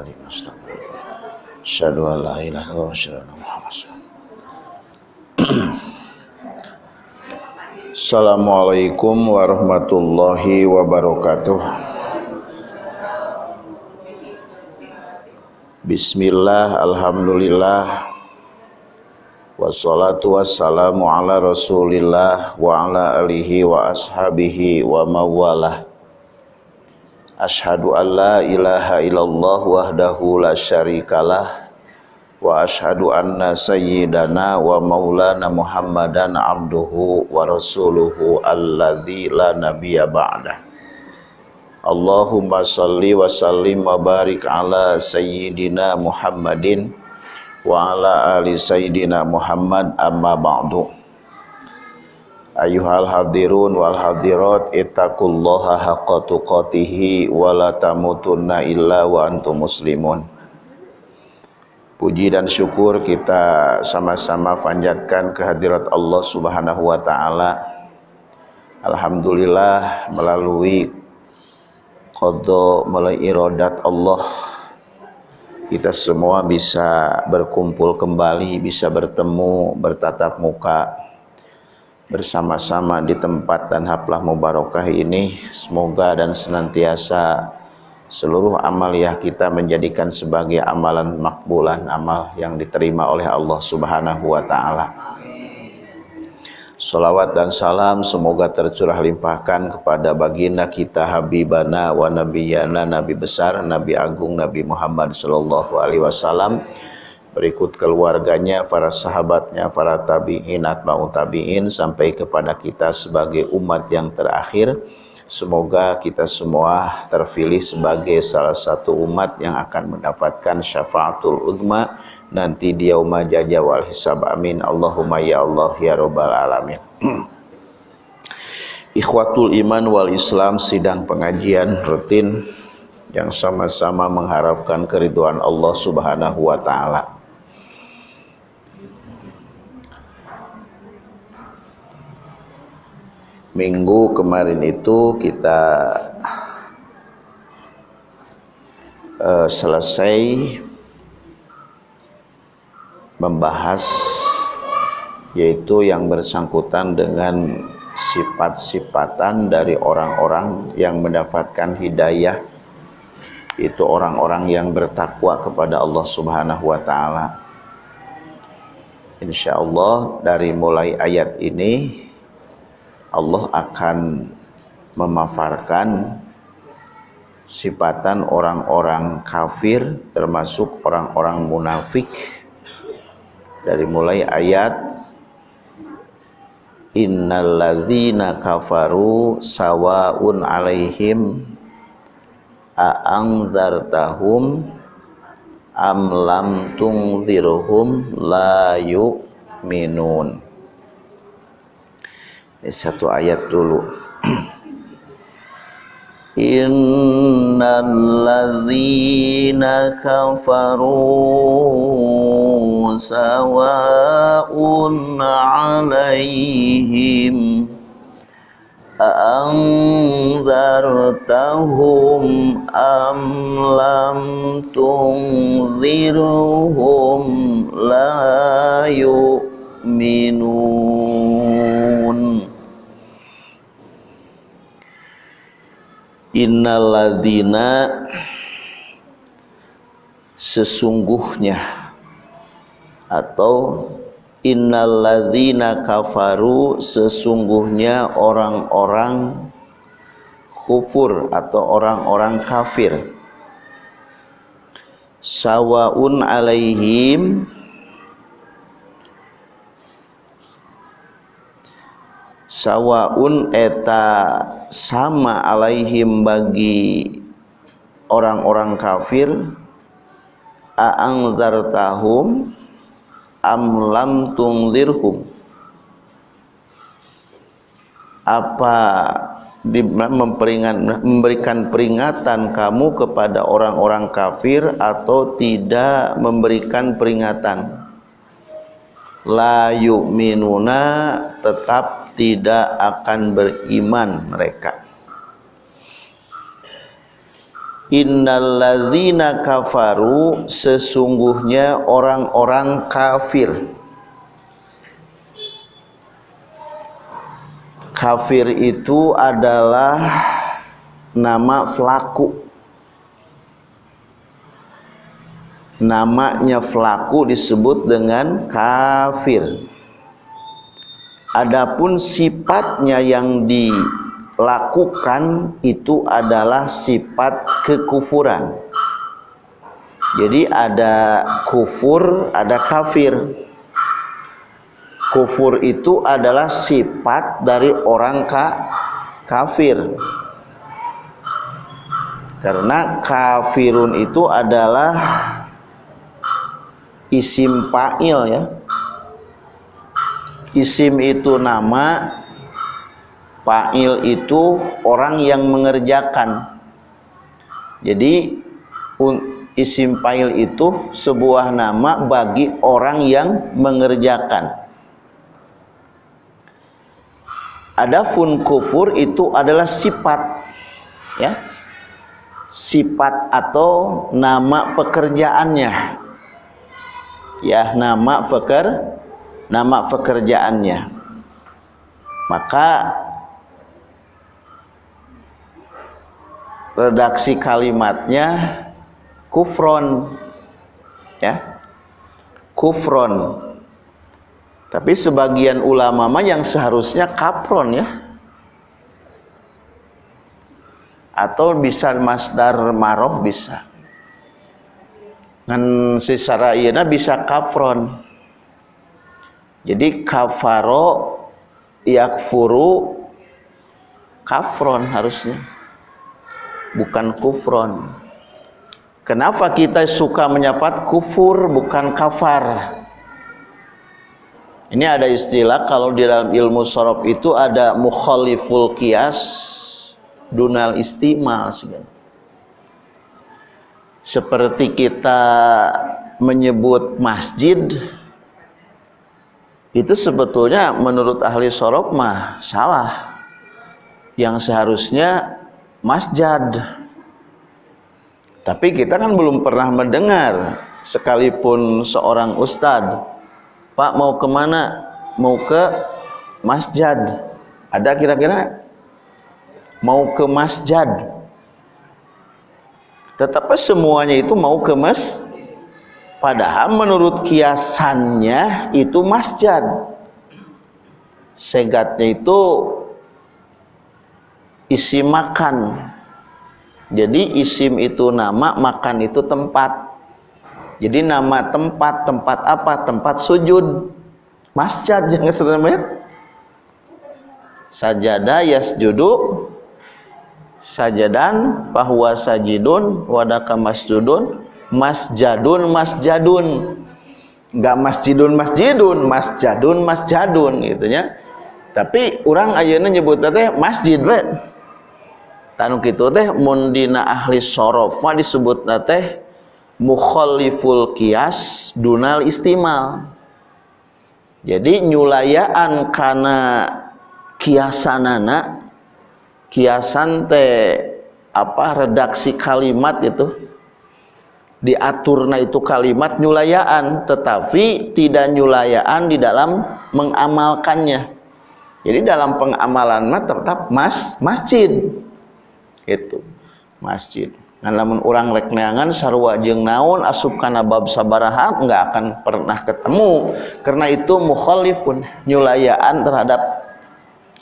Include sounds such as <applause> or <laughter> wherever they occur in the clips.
An la ilaha illallah wa asyhadu anna Muhammadan Assalamualaikum warahmatullahi wabarakatuh. Bismillah, alhamdulillah, Wassalatu wassalamu ala rasulillah wa ala alihi wa ashabihi wa mawalah Ashadu an la ilaha illallah wahdahu la syarikalah. Wa ashadu anna sayyidana wa maulana muhammadan abduhu wa rasuluhu alladhi la nabiya ba'dah. Allahumma salli wa sallim wa barik ala sayyidina muhammadin Wa ala ali sayyidina muhammad amma ba'du Ayuhal hadirun wal hadirat ittaqullaha haqqa tuqatihi wa la tamutunna illa wa antum muslimun. Puji dan syukur kita sama-sama panjatkan kehadirat Allah Subhanahu wa taala. Alhamdulillah melalui qada melalui iradat Allah kita semua bisa berkumpul kembali, bisa bertemu, bertatap muka bersama-sama di tempat dan haflah mubarakah ini semoga dan senantiasa seluruh amaliyah kita menjadikan sebagai amalan makbulan amal yang diterima oleh Allah Subhanahu wa taala. Salawat dan salam semoga tercurah limpahkan kepada baginda kita Habibana wa Nabiyana Nabi besar Nabi agung Nabi Muhammad sallallahu alaihi wasallam berikut keluarganya, para sahabatnya, para tabi'in, atba'u tabi'in sampai kepada kita sebagai umat yang terakhir. Semoga kita semua terpilih sebagai salah satu umat yang akan mendapatkan syafaatul udma nanti di yauma jaja wal hisab. Amin. Allahumma ya Allah ya rabbal alamin. <clears throat> Ikhwatul iman wal Islam sidang pengajian rutin yang sama-sama mengharapkan keriduan Allah Subhanahu wa taala. Minggu kemarin itu kita uh, selesai membahas yaitu yang bersangkutan dengan sifat-sifatan dari orang-orang yang mendapatkan hidayah itu orang-orang yang bertakwa kepada Allah Subhanahu wa taala. Insyaallah dari mulai ayat ini Allah akan memafarkan sifatan orang-orang kafir termasuk orang-orang munafik. Dari mulai ayat innalladzina kafaru sawaun alaihim a'angzartahum am lam tungzirhum la yu'minun satu ayat dulu. <clears throat> Innalladzina kafaru sawa'un 'alaihim anzartahum am lam tunzirhum la yu'minun innalladzina sesungguhnya atau innalladzina kafaru sesungguhnya orang-orang kufur atau orang-orang kafir. Sawaun alaihim sawaun eta sama alaihim bagi orang-orang kafir a'angzartahum am lam tungzirhum apa memperingat, memberikan peringatan kamu kepada orang-orang kafir atau tidak memberikan peringatan? La yu'minuna tetap tidak akan beriman mereka. Innalladzina kafaru sesungguhnya orang-orang kafir. Kafir itu adalah nama flaku namanya flaku disebut dengan kafir adapun sifatnya yang dilakukan itu adalah sifat kekufuran. Jadi ada kufur ada kafir. Kufur itu adalah sifat dari orang ka kafir. Karena kafirun itu adalah isim fa'il ya isim itu nama fa'il itu orang yang mengerjakan jadi isim fa'il itu sebuah nama bagi orang yang mengerjakan Adapun kufur itu adalah sifat ya. Sifat atau nama pekerjaannya. Ya, nama peker nama pekerjaannya. Maka redaksi kalimatnya kufron ya. Kufron tapi sebagian ulama mah yang seharusnya kapron ya. Atau bisa masdar maroh bisa. Dan secara iya bisa kapron. Jadi kafaro yakfuru kafron harusnya. Bukan kufron. Kenapa kita suka menyapa kufur bukan kafar? Ini ada istilah kalau di dalam ilmu sorof itu ada mukhaliful kias dunal istimal seperti kita menyebut masjid itu sebetulnya menurut ahli sorof mah salah yang seharusnya masjad tapi kita kan belum pernah mendengar sekalipun seorang ustadz Pak mau ke mana? Mau ke masjid. Ada kira-kira? Mau ke masjid. Tetapi semuanya itu mau ke mas. Padahal menurut kiasannya itu masjid. Segatnya itu isi makan. Jadi isim itu nama, makan itu tempat. Jadi nama tempat, tempat apa? Tempat sujud. Masjid jangan sebenarnya. Sajada yasjudu sajadan bahwa sajidun wadaka masjudun masjadun masjadun. Enggak masjidun masjidun masjadun masjadun gitu ya. Tapi orang ayeuna nyebut teh masjid we. Tanu kitu teh mun dina ahli sorof disebut teh mukhaliful kias dunal istimal. Jadi nyulayaan karena kiasanana kiasan teh apa redaksi kalimat itu diaturna itu kalimat nyulayaan tetapi tidak nyulayaan di dalam mengamalkannya. Jadi dalam pengamalan mah tetap mas masjid. Itu masjid. Ngan lamun urang rek jeung naon asup kana bab sabaraha enggak akan pernah ketemu. Karena itu mukhalif pun nyulayaan terhadap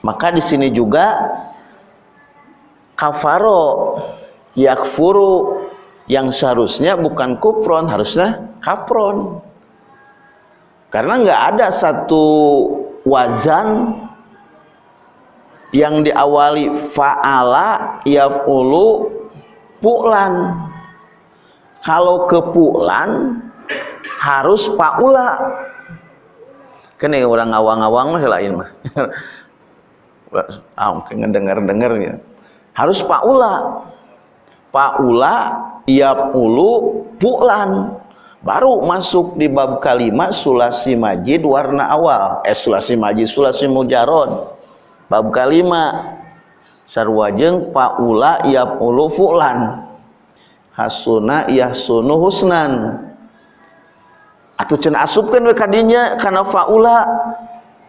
maka di sini juga kafaro yakfuru yang seharusnya bukan kufron harusnya kafron. Karena enggak ada satu wazan yang diawali fa'ala yaf'ulu pu'lan. Kalau ke pu'lan harus pa'ula. Kene orang awang-awang mah lain mah <laughs> ah ngedengar-dengar ya harus pa'ula. Pa'ula yaf'ulu pu'lan. Baru masuk di bab kalimat sulasi majid warna awal. Eh sulasi majid sulasi mujarod. Bab kalimat sarwajeng paula ulu fulan. Hasuna yahsunu husnan. Atau cen asupkan we kadinya karena faula.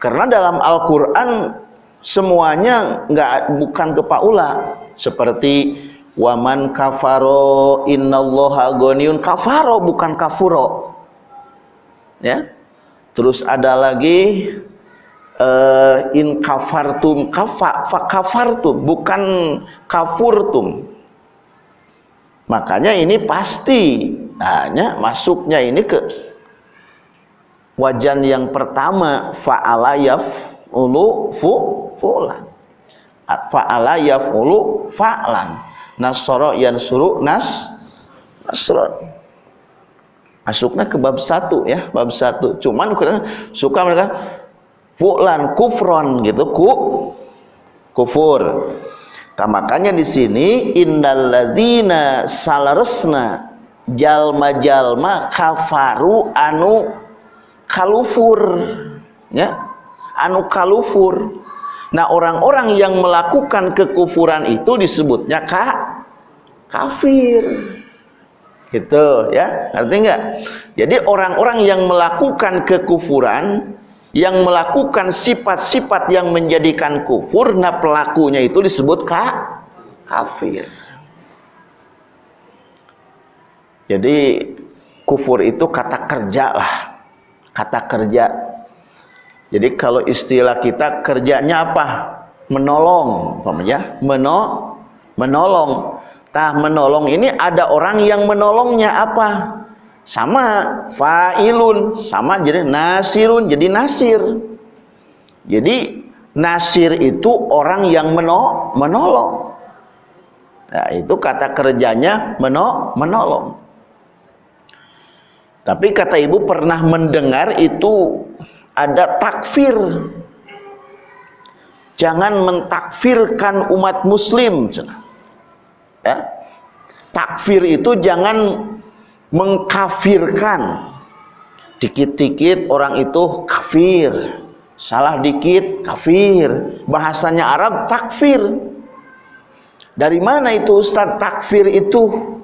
Karena dalam Al-Qur'an semuanya enggak bukan ke paula seperti waman kafaro innallaha ghaniyun. Kafaro bukan kafuro. Ya. Terus ada lagi uh, in kafartum kafa fa kafartum bukan kafurtum. Makanya ini pasti hanya masuknya ini ke wajan yang pertama fa'ala yaf'ulu fu fulan. Fa'ala yaf'ulu fa'lan nasara yansuru nas nasron masuknya ke bab satu ya bab satu. Cuman suka mereka fulan kufron gitu. Ku kufur. Nah, makanya di sini indalladzina salaresna jalma-jalma kafaru anu kalufur ya. Anu kalufur. Nah orang-orang yang melakukan kekufuran itu disebutnya ka kafir. Gitu ya. Ngerti enggak jadi orang-orang yang melakukan kekufuran yang melakukan sifat-sifat yang menjadikan kufur nah pelakunya itu disebut ka kafir. Jadi kufur itu kata kerja lah kata kerja. Jadi kalau istilah kita kerjanya apa? Menolong ya meno menolong tah menolong. Ini ada orang yang menolongnya apa? Sama fa'ilun sama jadi nasirun jadi nasir. Jadi nasir itu orang yang meno menolong. Nah itu kata kerjanya meno menolong. Tapi kata ibu pernah mendengar itu ada takfir. Jangan mentakfirkan umat muslim ya. Takfir itu jangan mengkafirkan. Dikit-dikit orang itu kafir. Salah dikit kafir. Bahasanya Arab takfir. Dari mana itu Ustadz takfir itu?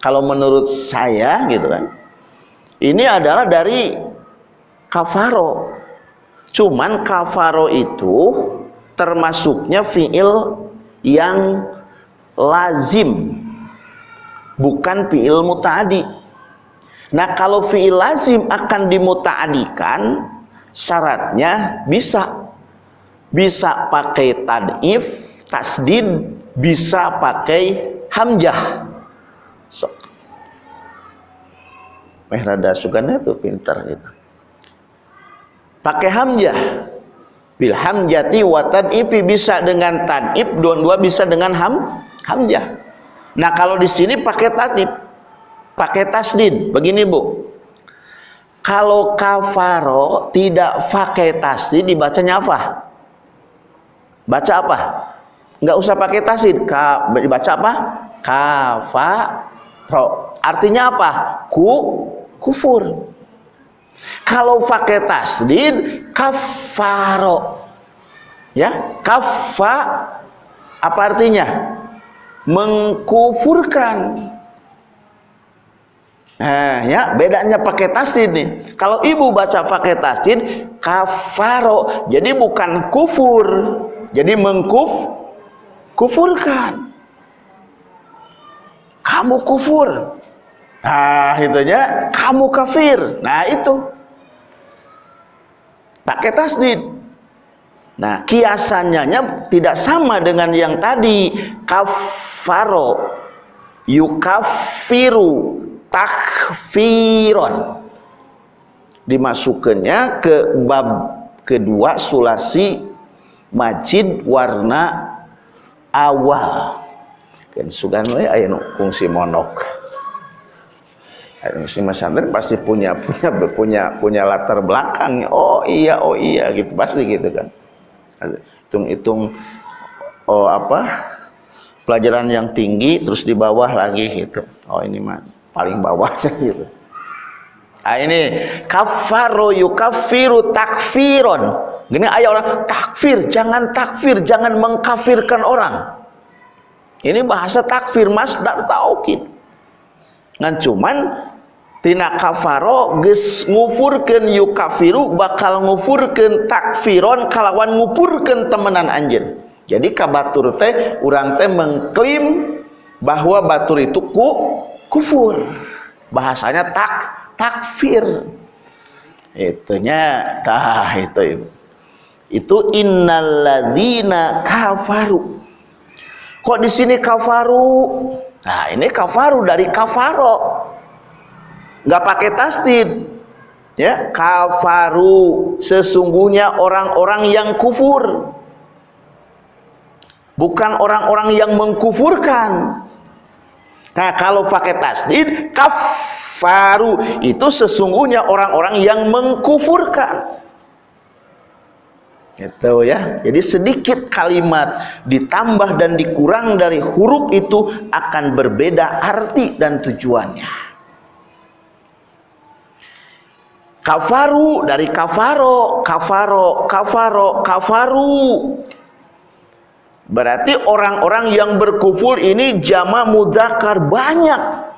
Kalau menurut saya gitu kan ini adalah dari kafaro. Cuman kafaro itu termasuknya fiil yang lazim bukan fi'il muta'adi. Nah kalau fi'il lazim akan dimuta'adikan syaratnya bisa. Bisa pakai tadif tasdid bisa pakai hamjah. So. meh rada sugana tuh pintar gitu. Pakai hamjah. Bil hamjati wa tadifi bisa dengan tadif dua-dua bisa dengan ham hamjah Nah kalau di sini pakai tatib, pakai tasdid. Begini bu, kalau kafaro tidak pakai tasdid dibacanya apa? Baca apa? Enggak usah pakai tasdid. Ka, dibaca apa? Kafaro. Artinya apa? Ku kufur. Kalau pakai tasdid kafaro. Ya, kafa apa artinya? Mengkufurkan. Nah, ya bedanya pakai tasdid nih. Kalau ibu baca pakai tasdid kafaro, jadi bukan kufur, jadi mengkuf kufurkan. kamu kufur. Nah itunya kamu kafir. Nah itu. Pakai tasdid nah kiasannya tidak sama dengan yang tadi. Kafaro yukafiru takfiron dimasukkannya ke bab kedua sulasi majid warna awal. Kan sugan we aya kungsi monok. Si pesantren pasti punya punya punya punya latar belakang. Oh iya oh iya gitu pasti gitu kan hitung-hitung oh apa pelajaran yang tinggi terus di bawah lagi gitu. Oh ini mah paling bawahnya <laughs> gitu. Nah ini kafaro yukafiru takfiron. Gini ayat orang takfir jangan takfir jangan mengkafirkan orang. Ini bahasa takfir masdar taukid. Ngan cuman tina kafaro geus ngufurkeun yukafiru bakal ngufurkeun takfiron kalawan ngupurkeun temenan anjeun. Jadi kabatur teh urang teh mengklaim bahwa batur itu ku kufur. Bahasanya tak takfir. Itunya tah itu. Itu innalladzina kafaru Kok di sini kafaru? Nah, ini kafaru dari kafaro. Nggak pakai tasdid. Ya, kafaru sesungguhnya orang-orang yang kufur. Bukan orang-orang yang mengkufurkan. Nah, kalau pakai tasdid kafaru itu sesungguhnya orang-orang yang mengkufurkan gitu ya jadi sedikit kalimat ditambah dan dikurang dari huruf itu akan berbeda arti dan tujuannya kafaru dari kafaro kafaro kafaro kafaru. Berarti orang-orang yang berkufur ini jama mudakar banyak.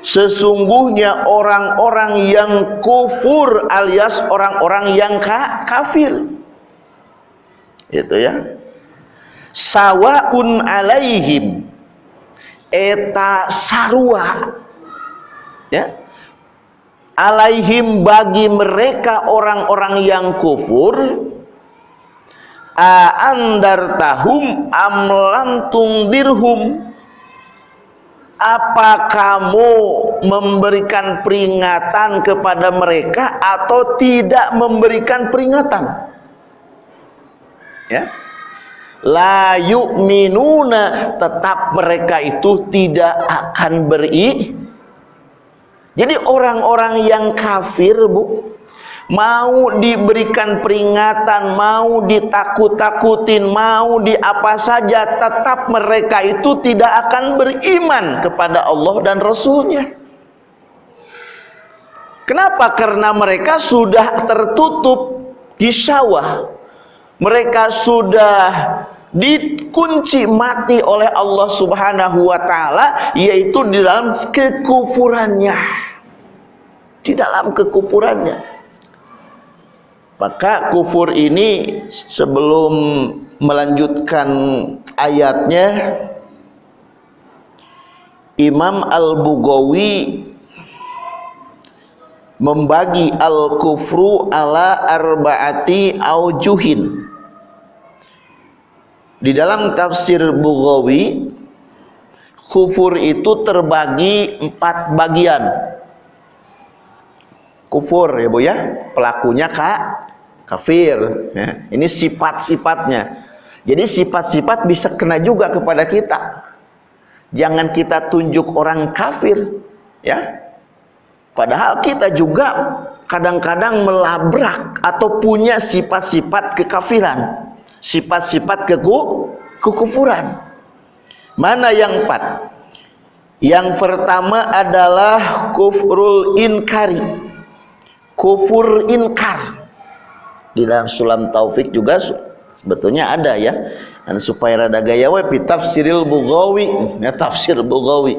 Sesungguhnya orang-orang yang kufur alias orang-orang yang kafir. Itu ya. Sawaun alaihim. Eta sarua. Ya alaihim bagi mereka orang-orang yang kufur aandartahum amlantung dirhum apa kamu memberikan peringatan kepada mereka atau tidak memberikan peringatan? Ya. La yu'minuna tetap mereka itu tidak akan beri jadi orang-orang yang kafir bu mau diberikan peringatan mau ditakut-takutin mau di apa saja tetap mereka itu tidak akan beriman kepada Allah dan Rasulnya kenapa? karena mereka sudah tertutup di sawah mereka sudah dikunci mati oleh Allah Subhanahu wa taala yaitu di dalam kekufurannya. Di dalam kekufurannya. Maka kufur ini sebelum melanjutkan ayatnya Imam Al-Bugawi membagi al-kufru ala arba'ati aujuhin di dalam tafsir Bughawi kufur itu terbagi empat bagian. Kufur ya Bu ya, pelakunya kak kafir. Ya. Ini sifat-sifatnya. Jadi sifat-sifat bisa kena juga kepada kita. Jangan kita tunjuk orang kafir, ya. Padahal kita juga kadang-kadang melabrak atau punya sifat-sifat kekafiran sifat-sifat keku, kekufuran. Mana yang empat? Yang pertama adalah kufrul inkari. Kufur inkar. Di dalam sulam taufik juga sebetulnya ada ya. Dan supaya rada gaya we tafsiril Bughawi, ya tafsir Bughawi.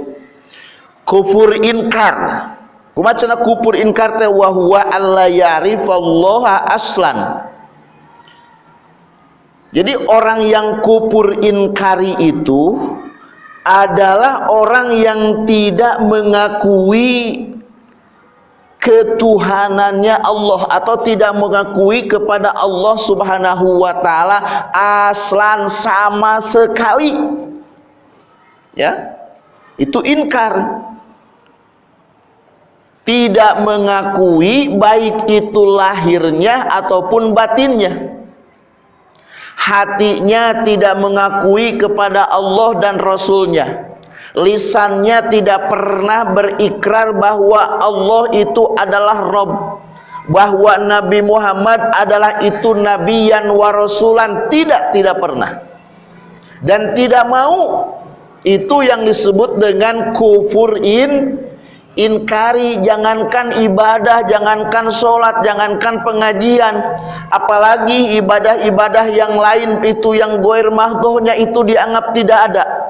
Kufur inkar. Kumacana kufur inkar teh wa huwa alla ya'rifallaha aslan jadi orang yang kupur inkari itu adalah orang yang tidak mengakui ketuhanannya Allah atau tidak mengakui kepada Allah Subhanahu wa taala aslan sama sekali. Ya. Itu inkar. Tidak mengakui baik itu lahirnya ataupun batinnya. Hatinya tidak mengakui kepada Allah dan Rasulnya lisannya tidak pernah berikrar bahwa Allah itu adalah Rob. Bahwa Nabi Muhammad adalah itu nabiyan wa rasulan. Tidak tidak pernah. Dan tidak mau. Itu yang disebut dengan kufur in inkari. Jangankan ibadah jangankan sholat jangankan pengajian. Apalagi ibadah-ibadah yang lain itu yang goir mahdohnya itu dianggap tidak ada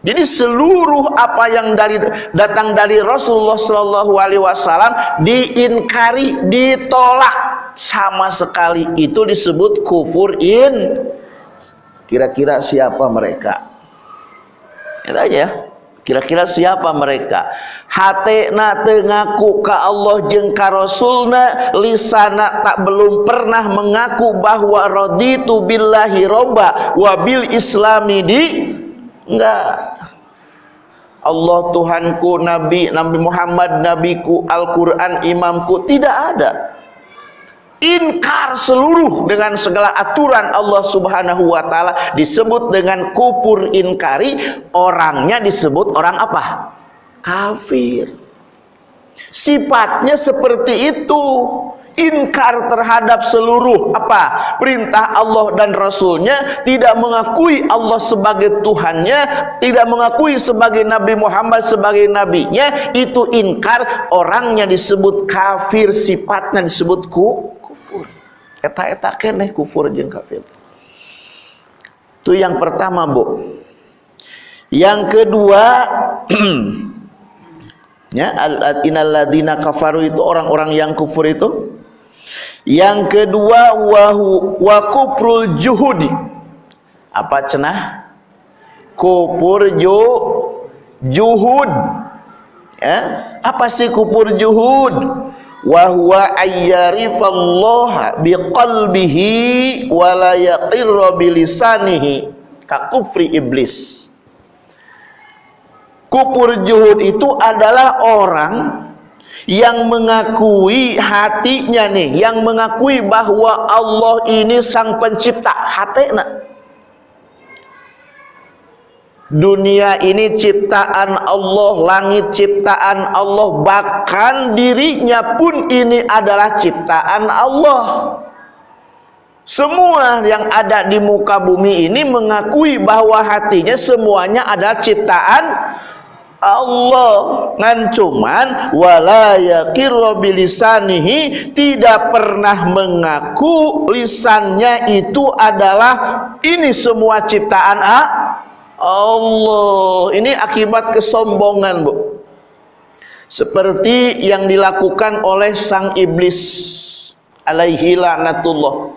jadi seluruh apa yang dari datang dari Rasulullah Shallallahu Alaihi Wasallam diinkari, ditolak sama sekali. Itu disebut kufur in. Kira-kira siapa mereka? Itu aja. Kira-kira siapa mereka? Hatena tengaku ka Allah jeung ka Rasulna, lisana tak belum pernah mengaku bahwa raditu billahi robba wa bil islami di enggak Allah Tuhanku, Nabi, Nabi Muhammad, Nabiku, Al-Quran, Imamku, tidak ada. Inkar seluruh dengan segala aturan Allah subhanahu wa ta'ala disebut dengan kupur inkari, orangnya disebut orang apa? Kafir. Sifatnya seperti itu inkar terhadap seluruh apa? Perintah Allah dan Rasulnya tidak mengakui Allah sebagai Tuhannya tidak mengakui sebagai Nabi Muhammad sebagai nabinya itu inkar. Orangnya disebut kafir sifatnya disebut ku, kufur. Eta-eta keneh kufur jeung kafir. Itu yang pertama Bu. Yang kedua <clears throat> ya al innalladzina kafaru itu orang-orang yang kufur itu yang kedua wahu wa kufrul juhudi. Apa cenah? Kufur ju juhud. Ya? Apa sih kufur juhud? Wa huwa biqalbihi wa la yaqirra bilisanihi ka kufri iblis. Kufur juhud itu adalah orang yang mengakui hatinya nih yang mengakui bahwa Allah ini sang pencipta. Hatena dunia ini ciptaan Allah langit ciptaan Allah bahkan dirinya pun ini adalah ciptaan Allah. Semua yang ada di muka bumi ini mengakui bahwa hatinya semuanya adalah ciptaan Allah. Ngan cuman wala yaqirru tidak pernah mengaku lisannya itu adalah ini semua ciptaan ah, Allah. Ini akibat kesombongan Bu. Seperti yang dilakukan oleh sang iblis alaihi laknatullah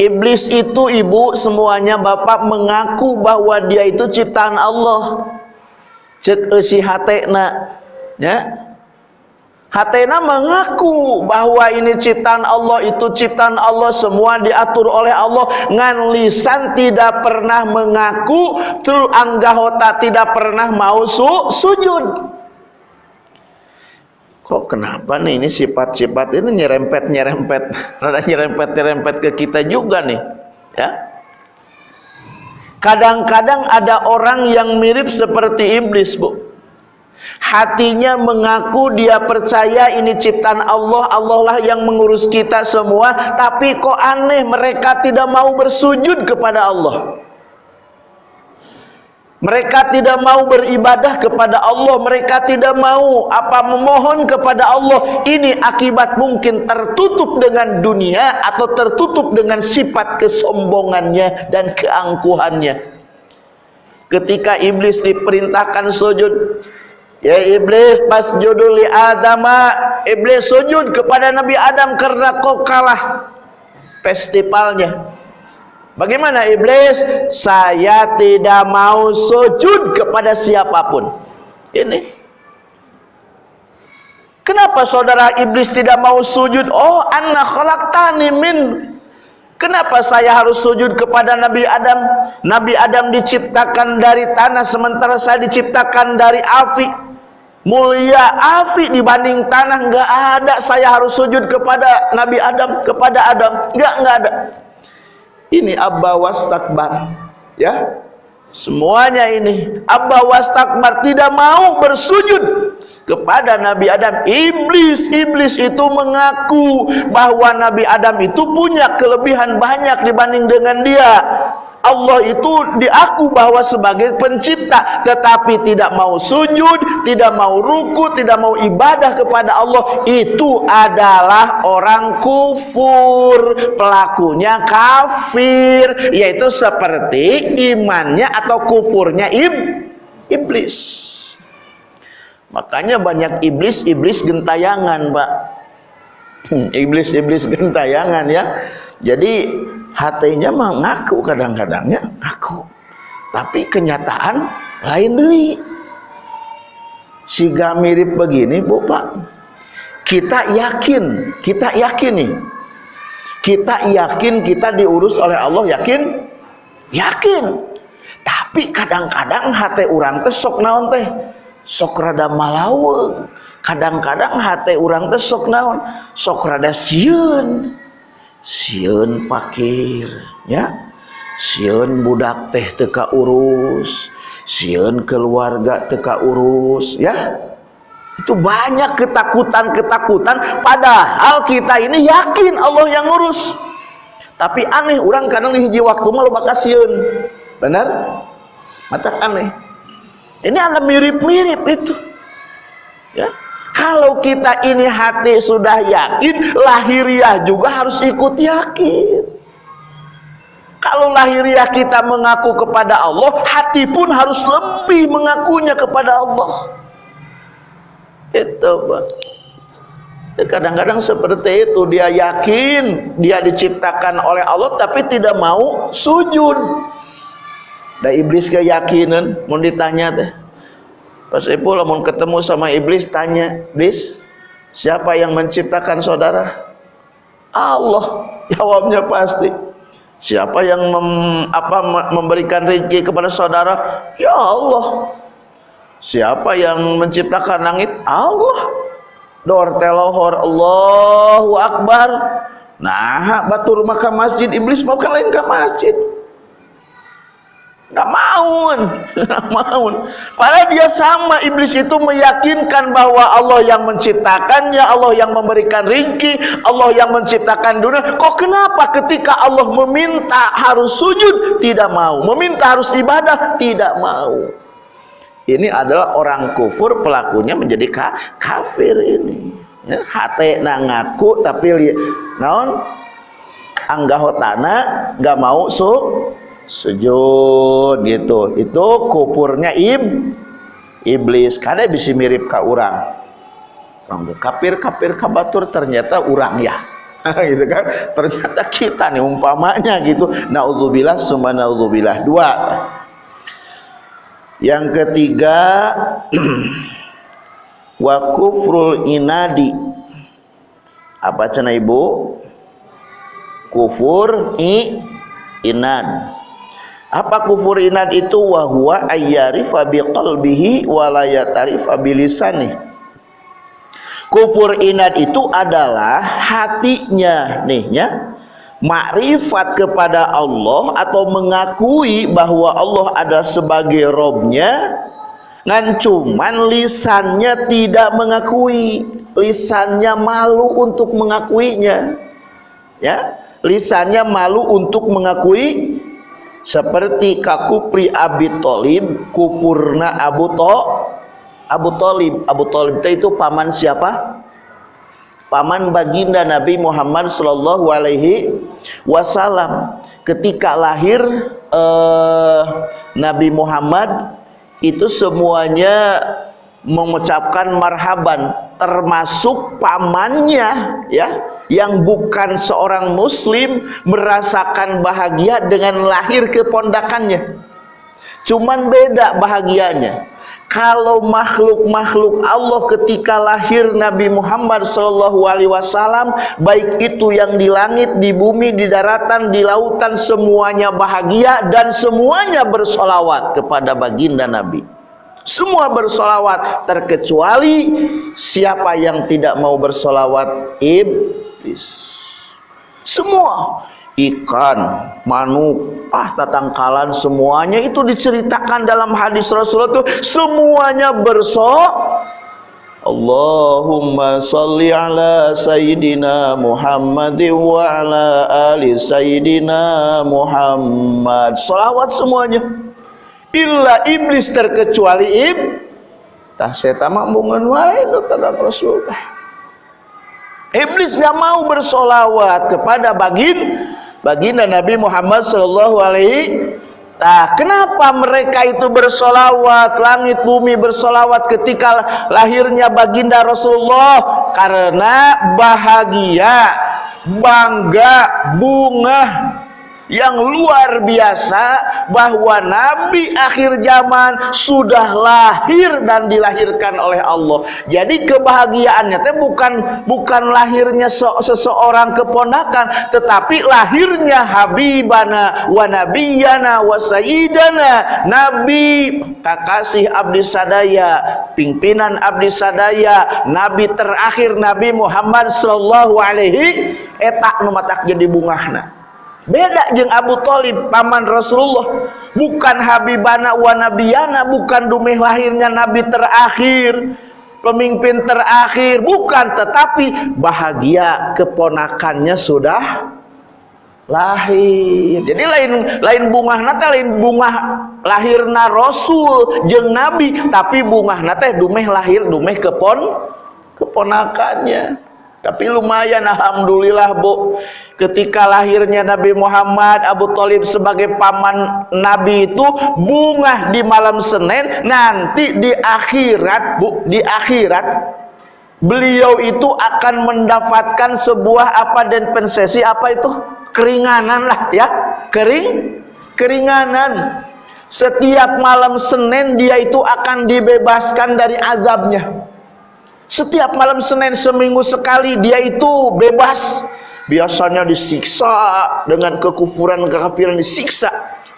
iblis itu ibu semuanya bapak mengaku bahwa dia itu ciptaan Allah cek esi hatena ya. Hatena mengaku bahwa ini ciptaan Allah itu ciptaan Allah semua diatur oleh Allah. Ngan lisan tidak pernah mengaku tru anggahota tidak pernah mau su sujud. Kok kenapa nih ini sifat-sifat ini nyerempet nyerempet <laughs> rada nyerempet nyerempet ke kita juga nih ya Kadang-kadang ada orang yang mirip seperti iblis, Bu. Hatinya mengaku dia percaya ini ciptaan Allah, Allah lah yang mengurus kita semua, tapi kok aneh mereka tidak mau bersujud kepada Allah. Mereka tidak mau beribadah kepada Allah, mereka tidak mau apa memohon kepada Allah. Ini akibat mungkin tertutup dengan dunia atau tertutup dengan sifat kesombongannya dan keangkuhannya. Ketika iblis diperintahkan sujud, ya iblis pas judul li Adam, iblis sujud kepada Nabi Adam karena kau kalah festivalnya Bagaimana iblis? Saya tidak mau sujud kepada siapa pun. Ini. Kenapa saudara iblis tidak mau sujud? Oh, anna khalaqtani min Kenapa saya harus sujud kepada Nabi Adam? Nabi Adam diciptakan dari tanah sementara saya diciptakan dari api. Mulia api dibanding tanah enggak ada saya harus sujud kepada Nabi Adam, kepada Adam. Enggak, enggak ada. Ini abba wastakbar. Ya. Semuanya ini abba wastakbar tidak mau bersujud kepada Nabi Adam iblis iblis itu mengaku bahwa Nabi Adam itu punya kelebihan banyak dibanding dengan dia Allah itu diaku bahwa sebagai pencipta tetapi tidak mau sujud tidak mau ruku tidak mau ibadah kepada Allah itu adalah orang kufur pelakunya kafir yaitu seperti imannya atau kufurnya ib iblis Makanya banyak iblis-iblis gentayangan, Pak. Hmm, iblis-iblis gentayangan ya. Jadi hatinya mengaku kadang-kadangnya aku. Tapi kenyataan lain deh. Siga mirip begini, Bu Pak. Kita yakin, kita yakin nih. Kita yakin kita diurus oleh Allah, yakin? Yakin. Tapi kadang-kadang hati orang teh sok naon teh sok rada malaweng kadang-kadang hati orang teh sok naon sok rada sieun sieun pakir ya. Sieun budak teh teka urus sieun keluarga teka urus ya. Itu banyak ketakutan-ketakutan padahal kita ini yakin Allah yang ngurus. Tapi aneh orang kadang hiji waktu malu bakal sieun benar? Mata aneh. Ini ada mirip-mirip itu. Ya. Kalau kita ini hati sudah yakin, lahiriah juga harus ikut yakin. Kalau lahiriah kita mengaku kepada Allah, hati pun harus lebih mengakunya kepada Allah. Itu, Pak. Ya, kadang-kadang seperti itu dia yakin dia diciptakan oleh Allah tapi tidak mau sujud da iblis keyakinan mau ditanya teh Ipul mau ketemu sama iblis tanya iblis siapa yang menciptakan saudara? Allah <laughs> jawabnya pasti. Siapa yang mem, apa memberikan rezeki kepada saudara? Ya Allah. Siapa yang menciptakan langit? Allah. Dor telohor Allahu Akbar. Nah batur maka masjid. Iblis mau lain ke masjid Gak mau, <laughs> gak mau. Padahal dia sama iblis itu meyakinkan bahwa Allah yang menciptakannya, Allah yang memberikan ringki, Allah yang menciptakan dunia. Kok kenapa ketika Allah meminta harus sujud tidak mau, meminta harus ibadah tidak mau? Ini adalah orang kufur pelakunya menjadi ka kafir ini. Ya, hati ngaku tapi lihat, naon anggahotana gak mau su sujud gitu. Itu kupurnya ib iblis. Karena bisa mirip ke orang kafir kafir kabatur ternyata orang ya. <laughs> Gitu kan? Ternyata kita nih umpamanya gitu. Naudzubillah summa naudzubillah dua. Yang ketiga <clears throat> wa kufrul inadi. Apa cina ibu? Kufur i inad apa kufur inad itu? Wahwa ayyarifa biqalbihi wa la yatarifa bilisani kufur inad itu adalah hatinya. Nih ya. Makrifat kepada Allah atau mengakui bahwa Allah ada sebagai robnya ngan cuman lisannya tidak mengakui. Lisannya malu untuk mengakuinya ya. Lisannya malu untuk mengakui seperti kakupri Abi Tolib kupurna Abu To Abu Tolib Abu Tolib itu paman siapa? Paman baginda Nabi Muhammad Shallallahu Alaihi Wasallam. Ketika lahir eh, Nabi Muhammad itu semuanya mengucapkan marhaban termasuk pamannya ya yang bukan seorang muslim merasakan bahagia dengan lahir kepondakannya cuman beda bahagianya kalau makhluk-makhluk Allah ketika lahir Nabi Muhammad Shallallahu Alaihi Wasallam baik itu yang di langit, di bumi, di daratan, di lautan semuanya bahagia dan semuanya bersolawat kepada baginda Nabi. Semua bersolawat terkecuali siapa yang tidak mau bersolawat iblis. Semua. Ikan, manuk, ah tatangkalan semuanya itu diceritakan dalam hadis Rasulullah itu semuanya berso. Allahumma salli ala sayyidina Muhammad wa ala ali sayyidina Muhammad. Salawat semuanya illa iblis terkecuali ib tah setan mah mungun wae Rasul Iblis nggak mau bersolawat kepada bagin baginda Nabi Muhammad Shallallahu Alaihi Nah, kenapa mereka itu bersolawat, langit bumi bersolawat ketika lahirnya baginda Rasulullah? Karena bahagia, bangga, bunga, yang luar biasa bahwa Nabi akhir zaman sudah lahir dan dilahirkan oleh Allah. Jadi kebahagiaannya itu bukan bukan lahirnya seseorang keponakan, tetapi lahirnya Habibana wa Nabiyana wa Sayyidana Nabi kakasih abdi sadaya, pimpinan abdi sadaya, Nabi terakhir Nabi Muhammad sallallahu alaihi etak nu jadi bungahna beda jeng Abu Talib paman Rasulullah. Bukan Habibana wa Nabiyana bukan dumeh lahirnya Nabi terakhir pemimpin terakhir bukan. Tetapi bahagia keponakannya sudah lahir. Jadi lain lain bunga nate lain bunga lahirna Rasul jeng Nabi. Tapi bunga nate dumeh lahir dumeh kepon keponakannya tapi lumayan Alhamdulillah Bu. Ketika lahirnya Nabi Muhammad Abu Talib sebagai paman Nabi itu Bunga di malam Senin Nanti di akhirat Bu Di akhirat Beliau itu akan mendapatkan sebuah apa dan pensesi Apa itu? Keringanan lah ya. Kering Keringanan. Setiap malam Senin dia itu akan dibebaskan dari azabnya setiap malam Senin seminggu sekali dia itu bebas. Biasanya disiksa dengan kekufuran kekafiran disiksa.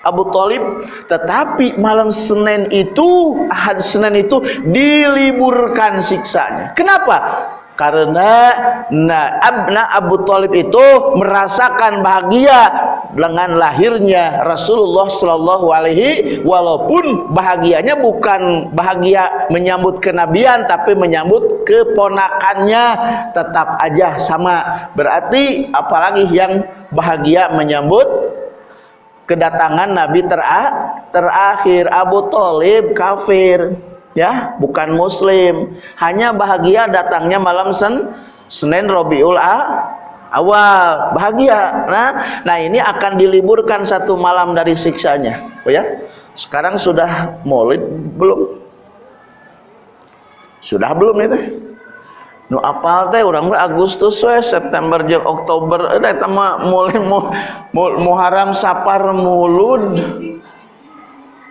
Abu Talib tetapi malam Senin itu ahad Senin itu diliburkan siksanya kenapa karena nah, Abna Abu Talib itu merasakan bahagia dengan lahirnya Rasulullah Shallallahu Alaihi walaupun bahagianya bukan bahagia menyambut kenabian tapi menyambut keponakannya tetap aja sama. Berarti apalagi yang bahagia menyambut kedatangan Nabi terakhir Abu Talib kafir ya bukan muslim. Hanya bahagia datangnya malam sen Senin Robiul A awal. Bahagia. Nah nah ini akan diliburkan satu malam dari siksanya. Oh ya sekarang sudah maulid belum? Sudah belum itu? Nu apal teh orang teh Agustus we September jeung Oktober. Eta mah mulai Muharram Sapar mulud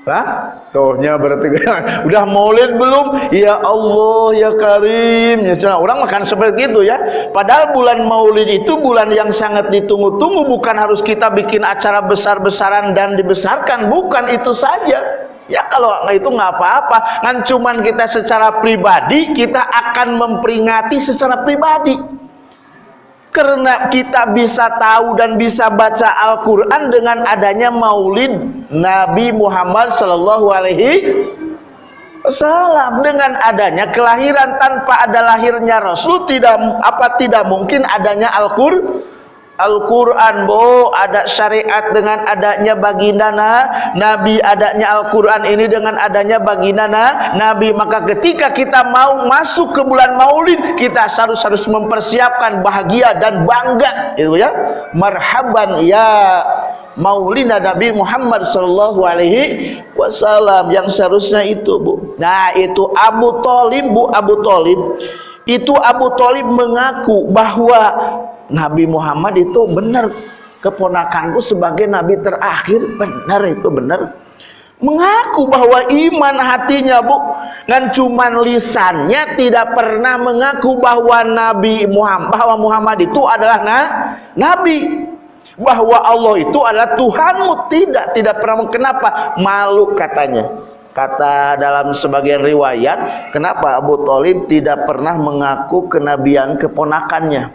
Hah? Tuhnya berarti <laughs> udah maulid belum? Ya Allah ya Karim. Ya, orang makan seperti itu ya. Padahal bulan maulid itu bulan yang sangat ditunggu-tunggu. Bukan harus kita bikin acara besar-besaran dan dibesarkan. Bukan itu saja. Ya kalau itu nggak apa-apa. Kan cuman kita secara pribadi kita akan memperingati secara pribadi karena kita bisa tahu dan bisa baca Al-Quran dengan adanya maulid Nabi Muhammad Sallallahu Alaihi Wasallam. Dengan adanya kelahiran tanpa ada lahirnya Rasul tidak apa tidak mungkin adanya Al-Quran Al-Quran bo. Ada syariat dengan adanya baginana. Nabi adanya Al-Quran ini dengan adanya baginana. Nabi maka ketika kita mau masuk ke bulan maulid kita harus harus mempersiapkan bahagia dan bangga. Itu ya. Marhaban ya maulina Nabi Muhammad Sallallahu Alaihi Wasallam yang seharusnya itu bu. Nah itu Abu Talib bu. Abu Talib itu Abu Talib mengaku bahwa Nabi Muhammad itu benar. Keponakanku sebagai nabi terakhir benar itu benar. Mengaku bahwa iman hatinya bu dan cuman lisannya tidak pernah mengaku bahwa Nabi Muhammad bahwa Muhammad itu adalah na, nabi bahwa Allah itu adalah Tuhanmu. Tidak tidak pernah kenapa? Malu katanya. Kata dalam sebagian riwayat kenapa Abu Talib tidak pernah mengaku kenabian keponakannya?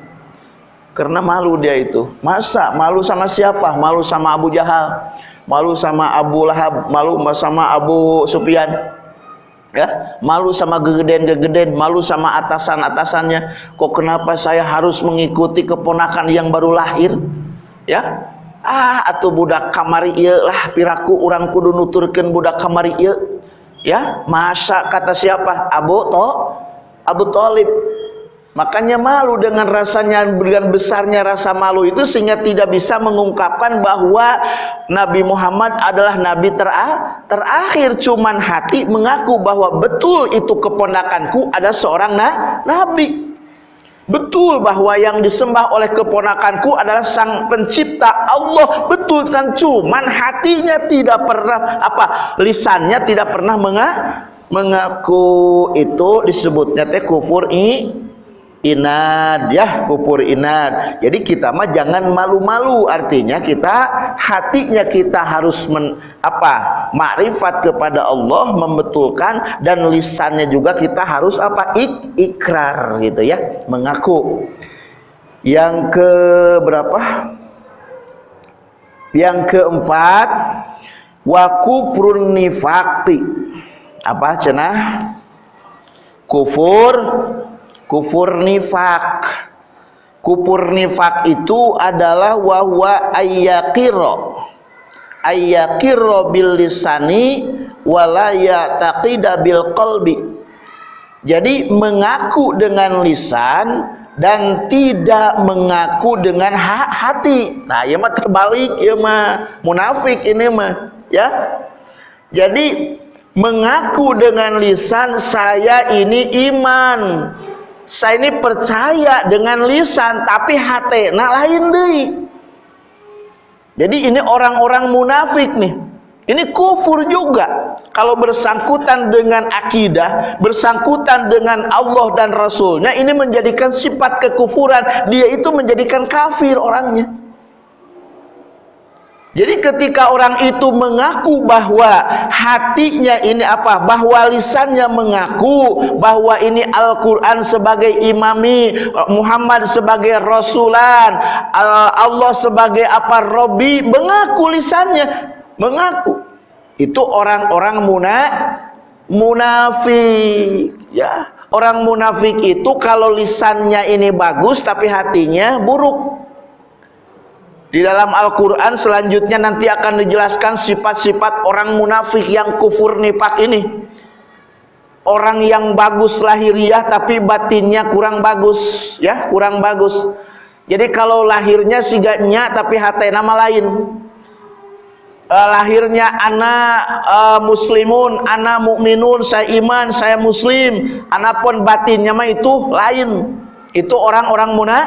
Karena malu dia itu. Masa? Malu sama siapa? Malu sama Abu Jahal? Malu sama Abu Lahab? Malu sama Abu Sufyan? Ya? Malu sama gegeden-gegeden? Malu sama atasan-atasannya? Kok kenapa saya harus mengikuti keponakan yang baru lahir ya? Ah atau budak kamari iya lah piraku orang kudu nuturkan budak kamari iya ya? Masa kata siapa? Abu to Abu Talib Makanya malu dengan rasanya dengan besarnya rasa malu itu sehingga tidak bisa mengungkapkan bahwa Nabi Muhammad adalah nabi tera terakhir. Cuman hati mengaku bahwa betul itu keponakanku ada seorang na nabi. Betul bahwa yang disembah oleh keponakanku adalah sang pencipta Allah. Betul kan cuman hatinya tidak pernah apa lisannya tidak pernah mengaku itu disebutnya teh kufur i inad ya kupur inad. Jadi kita mah jangan malu-malu artinya kita hatinya kita harus men, apa makrifat kepada Allah membetulkan dan lisannya juga kita harus apa Ik, ikrar gitu ya mengaku. Yang ke berapa? Yang keempat wakufrun nifaqi. Apa cenah? Kufur kufur nifak. Kufur nifak itu adalah wahwa ayyakiro. Ayyakiro bil lisani walaya taqida bil qalbi. Jadi mengaku dengan lisan dan tidak mengaku dengan hati. Nah ya mah terbalik ya mah munafik ini mah ya. Jadi mengaku dengan lisan saya ini iman saya ini percaya dengan lisan tapi hati nah lain deh. Jadi ini orang-orang munafik nih. Ini kufur juga. Kalau bersangkutan dengan akidah bersangkutan dengan Allah dan Rasulnya ini menjadikan sifat kekufuran. Dia itu menjadikan kafir orangnya jadi ketika orang itu mengaku bahwa hatinya ini apa? Bahwa lisannya mengaku bahwa ini Al-Qur'an sebagai imami, Muhammad sebagai rasulan, Allah sebagai apa? Robi, mengaku lisannya, mengaku. Itu orang-orang muna munafik, ya. Orang munafik itu kalau lisannya ini bagus tapi hatinya buruk. Di dalam Al-Quran selanjutnya nanti akan dijelaskan sifat-sifat orang munafik yang kufur nifak ini. Orang yang bagus lahiriah tapi batinnya kurang bagus, ya kurang bagus. Jadi kalau lahirnya siganya tapi hati nama lain. Uh, lahirnya anak uh, muslimun, anak mukminun, saya iman, saya muslim. Anak pun batinnya mah itu lain. Itu orang-orang muna,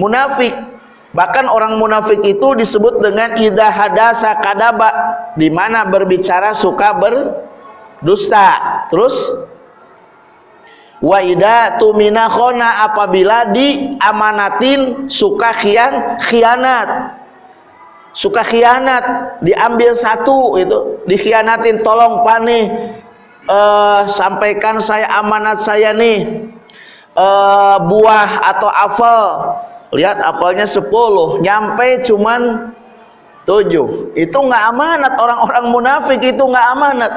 munafik Bahkan orang munafik itu disebut dengan idza hadasa kadaba, di mana berbicara suka berdusta. Terus wa idza tumina khona apabila diamanatin suka khian khianat. Suka khianat, diambil satu itu, dikhianatin tolong pani uh, sampaikan saya amanat saya nih. Uh, buah atau apel lihat apelnya 10 nyampe cuman 7 itu nggak amanat orang-orang munafik itu nggak amanat.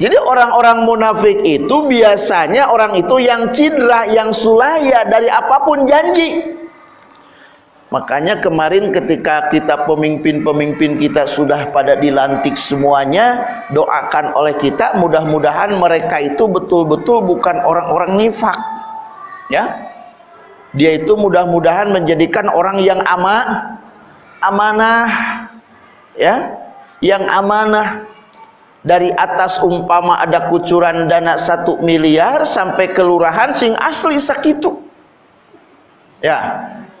Jadi orang-orang munafik itu biasanya orang itu yang cidra yang sulaya dari apa pun janji. Makanya kemarin ketika kita pemimpin-pemimpin kita sudah pada dilantik semuanya doakan oleh kita mudah-mudahan mereka itu betul-betul bukan orang-orang nifak. Ya dia itu mudah-mudahan menjadikan orang yang ama amanah ya yang amanah dari atas umpama ada kucuran dana satu miliar sampai kelurahan sing asli sakitu Ya,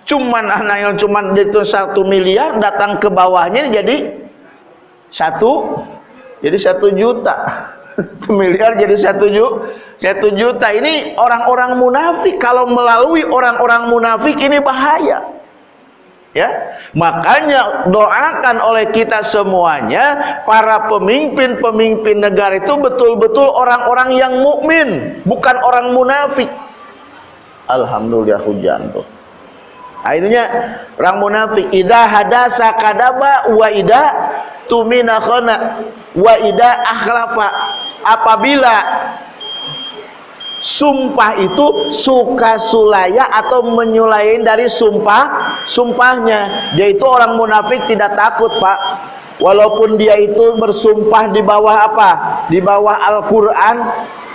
cuman anak yang cuman itu satu miliar datang ke bawahnya jadi satu, jadi satu juta. <laughs> Miliar jadi satu juta. Satu juta ini orang-orang munafik. Kalau melalui orang-orang munafik ini bahaya. Ya, makanya doakan oleh kita semuanya para pemimpin-pemimpin negara itu betul-betul orang-orang yang mukmin, bukan orang munafik. Alhamdulillah hujan tuh. Itunya orang munafik idza hadasa kadaba wa idza tumina khana wa idza akhlafa. Apabila sumpah itu suka sulaya atau menyulain dari sumpah sumpahnya. Dia itu orang munafik tidak takut pak. Walaupun dia itu bersumpah di bawah apa? Di bawah Al-Quran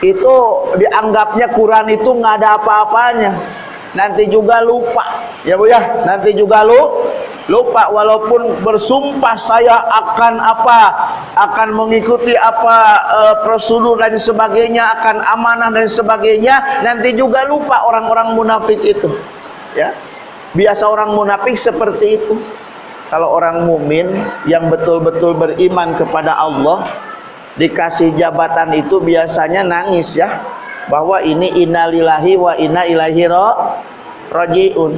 itu dianggapnya Quran itu nggak ada apa-apanya nanti juga lupa. Ya bu ya. Nanti juga lu lupa walaupun bersumpah saya akan apa akan mengikuti apa e, prosedur dan sebagainya akan amanah dan sebagainya. Nanti juga lupa orang-orang munafik itu. Ya. Biasa orang munafik seperti itu. Kalau orang mumin yang betul-betul beriman kepada Allah dikasih jabatan itu biasanya nangis ya bahwa ini innalillahi wa inna ilaihi rajiun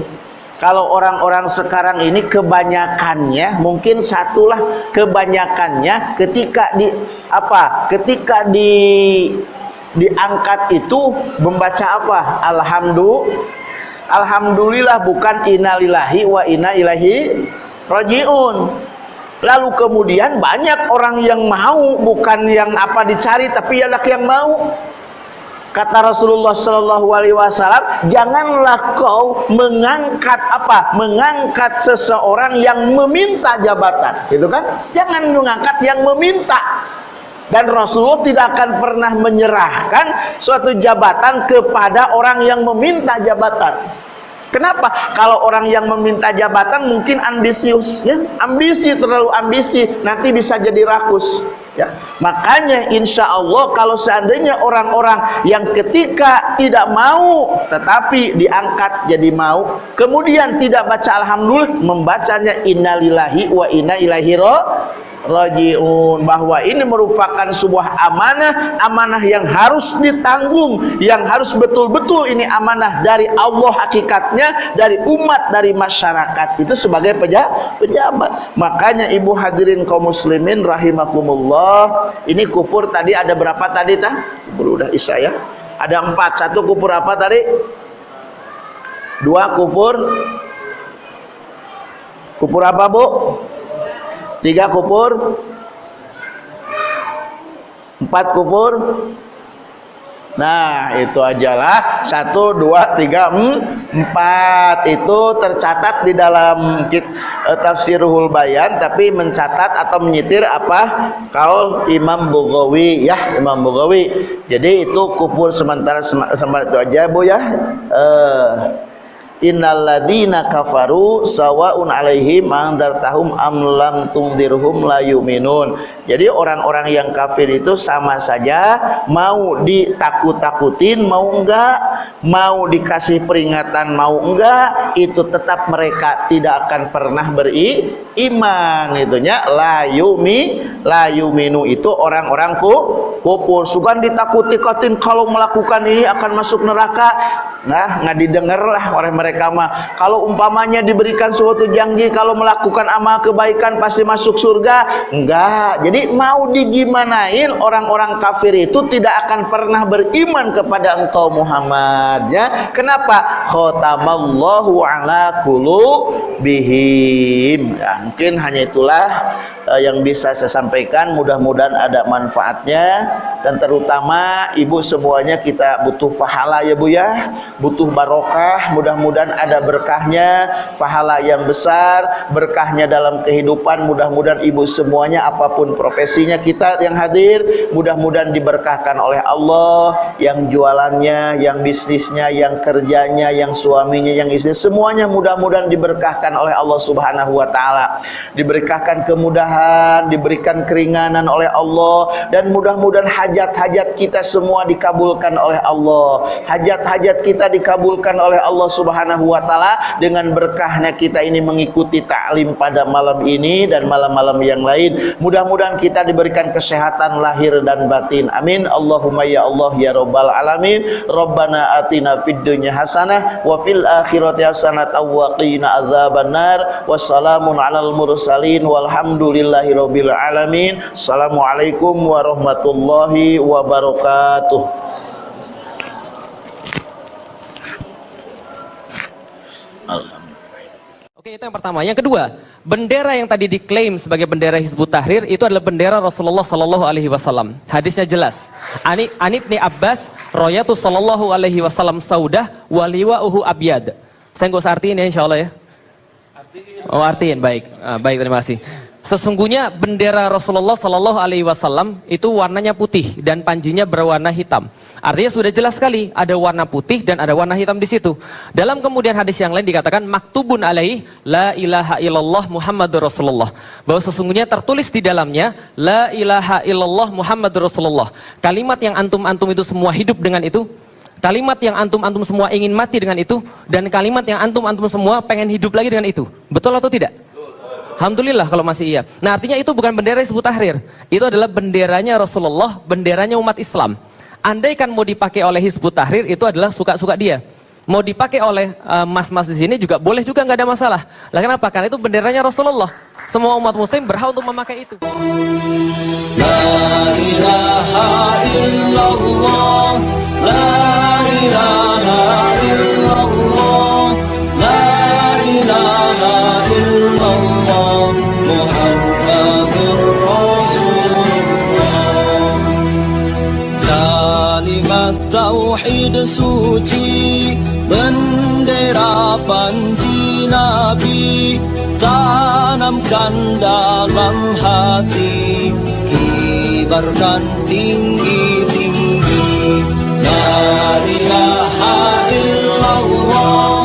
kalau orang-orang sekarang ini kebanyakannya mungkin satulah kebanyakannya ketika di apa ketika di diangkat itu membaca apa? Alhamdulillah alhamdulillah bukan innalillahi wa inna ilahi rajiun lalu kemudian banyak orang yang mau bukan yang apa dicari tapi ialah yang mau Kata Rasulullah Shallallahu Alaihi Wasallam, janganlah kau mengangkat apa? Mengangkat seseorang yang meminta jabatan, gitu kan? Jangan mengangkat yang meminta. Dan Rasulullah tidak akan pernah menyerahkan suatu jabatan kepada orang yang meminta jabatan. Kenapa? Kalau orang yang meminta jabatan mungkin ambisius, ya, ambisi terlalu ambisi, nanti bisa jadi rakus. Ya. Makanya insya Allah kalau seandainya orang-orang yang ketika tidak mau tetapi diangkat jadi mau, kemudian tidak baca alhamdulillah, membacanya innalillahi wa inna ilaihi rajiun. Bahwa ini merupakan sebuah amanah amanah yang harus ditanggung yang harus betul-betul ini amanah dari Allah hakikatnya dari umat dari masyarakat. Itu sebagai pejabat. Makanya ibu hadirin kaum muslimin rahimakumullah ini kufur tadi ada berapa tadi tah? Kufur udah isya ya. Ada empat. Satu kufur apa tadi? Dua kufur. Kufur apa bu tiga kufur. Empat kufur. Nah itu ajalah satu dua tiga empat. Itu tercatat di dalam uh, tafsirul bayan tapi mencatat atau menyitir apa? Kaul Imam Bugawi ya Imam Bugawi jadi itu kufur sementara sementara itu aja bu ya. Uh, innalladzina kafaru sawaun alaihim andartahum am lam tundirhum la yu'minun. Jadi orang-orang yang kafir itu sama saja mau ditakut-takutin mau enggak? Mau dikasih peringatan mau enggak? Itu tetap mereka tidak akan pernah beriman. Itunya la yumi la yuminu. Itu orang-orang ku kufur. Sukan ditakuti-takutin kalau melakukan ini akan masuk neraka. Nah nggak didengar lah oleh mereka mereka mah. Kalau umpamanya diberikan suatu janji kalau melakukan amal kebaikan pasti masuk surga. Enggak. Jadi mau digimanain orang-orang kafir itu tidak akan pernah beriman kepada engkau Muhammad. Ya? Kenapa? Khotamallahu ala bihim ya, mungkin hanya itulah uh, yang bisa saya sampaikan mudah-mudahan ada manfaatnya. Dan terutama ibu semuanya kita butuh pahala ya Bu ya. Butuh barokah mudah-mudahan ada berkahnya pahala yang besar berkahnya dalam kehidupan. Mudah-mudahan ibu semuanya apa pun profesinya kita yang hadir mudah-mudahan diberkahkan oleh Allah. Yang jualannya yang bisnisnya yang kerjanya yang suaminya yang istri semuanya mudah-mudahan diberkahkan oleh Allah Subhanahu wa taala. Diberkahkan kemudahan kemudahan, diberikan keringanan oleh Allah dan mudah-mudahan hajat-hajat kita semua dikabulkan oleh Allah. Hajat-hajat kita dikabulkan oleh Allah Subhanahu wa taala dengan berkahnya kita ini mengikuti taklim pada malam ini dan malam-malam yang lain. Mudah-mudahan kita diberikan kesehatan lahir dan batin. Amin. Allahumma ya Allah ya rabbal alamin. Rabbana atina fid dunya hasanah wa fil akhirati hasanah wa qina azabannar. Wassalamun alal mursalin walhamdulillahi rabbil alamin. Assalamualaikum warahmatullahi wabarakatuh. Oke, itu yang pertama. Yang kedua, bendera yang tadi diklaim sebagai bendera Hizbut Tahrir itu adalah bendera Rasulullah Sallallahu Alaihi Wasallam. Hadisnya jelas. Ani Anibni Abbas, Royatu Sallallahu Alaihi Wasallam Saudah, Waliwa Uhu Abiyad. Saya nggak usah artiin ya, insya Allah ya. Oh artiin, baik, ah, baik terima kasih. Sesungguhnya bendera Rasulullah Sallallahu Alaihi Wasallam itu warnanya putih dan panjinya berwarna hitam. Artinya sudah jelas sekali ada warna putih dan ada warna hitam di situ. Dalam kemudian hadis yang lain dikatakan maktubun alaih la ilaha illallah Muhammadur Rasulullah. Bahwa sesungguhnya tertulis di dalamnya la ilaha illallah Muhammadur Rasulullah. Kalimat yang antum-antum itu semua hidup dengan itu. Kalimat yang antum-antum semua ingin mati dengan itu dan kalimat yang antum-antum semua pengen hidup lagi dengan itu. Betul atau tidak? Alhamdulillah kalau masih iya. Nah artinya itu bukan bendera Hizbut Tahrir. Itu adalah benderanya Rasulullah, benderanya umat Islam. Andai kan mau dipakai oleh Hizbut Tahrir itu adalah suka-suka dia. Mau dipakai oleh eh, mas-mas uh, di sini juga boleh juga nggak ada masalah. Lah kenapa? Karena itu benderanya Rasulullah. Semua umat muslim berhak untuk memakai itu. Suci, bendera panji Nabi, tanamkan dalam hati kibarkan tinggi-tinggi la ilaha illallah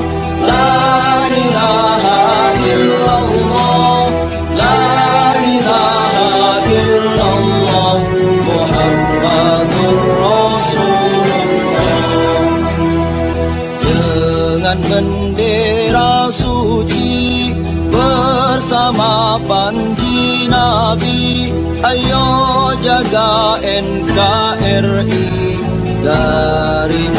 KBJKRI dari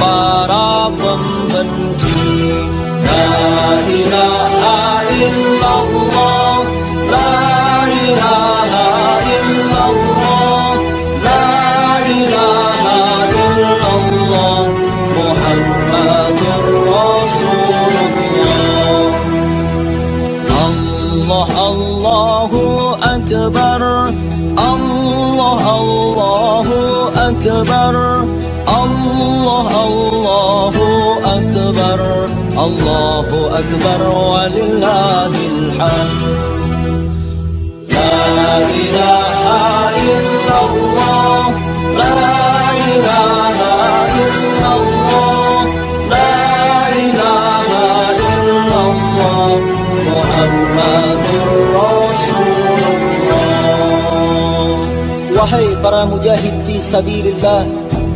Illallah Muhammadur Rasulullah Wahai para mujahid fi sabilillah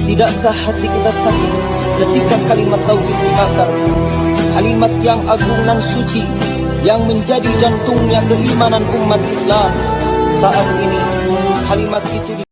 Tidakkah hati kita sakit ketika kalimat tauhid dibakar Kalimat yang agung dan suci Yang menjadi jantungnya keimanan umat Islam Saat ini kalimat itu